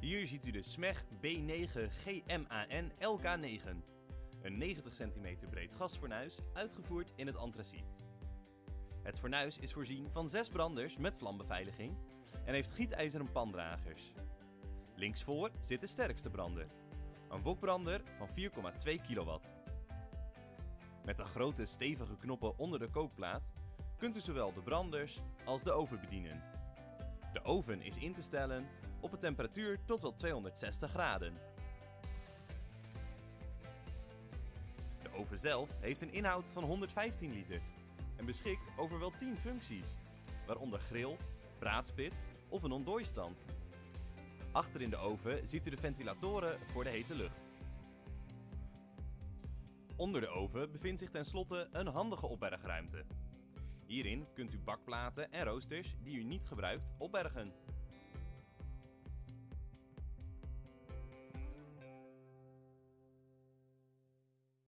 Hier ziet u de SMEG B9 GMAN LK9. Een 90 cm breed gasfornuis, uitgevoerd in het antraciet. Het fornuis is voorzien van zes branders met vlambeveiliging en heeft gietijzeren pandragers. Linksvoor zit de sterkste brander, een wokbrander van 4,2 kW. Met de grote stevige knoppen onder de kookplaat kunt u zowel de branders als de oven bedienen. De oven is in te stellen op een temperatuur tot wel 260 graden. De oven zelf heeft een inhoud van 115 liter en beschikt over wel 10 functies, waaronder grill, braadspit of een ontdooistand. Achter in de oven ziet u de ventilatoren voor de hete lucht. Onder de oven bevindt zich tenslotte een handige opbergruimte. Hierin kunt u bakplaten en roosters die u niet gebruikt opbergen.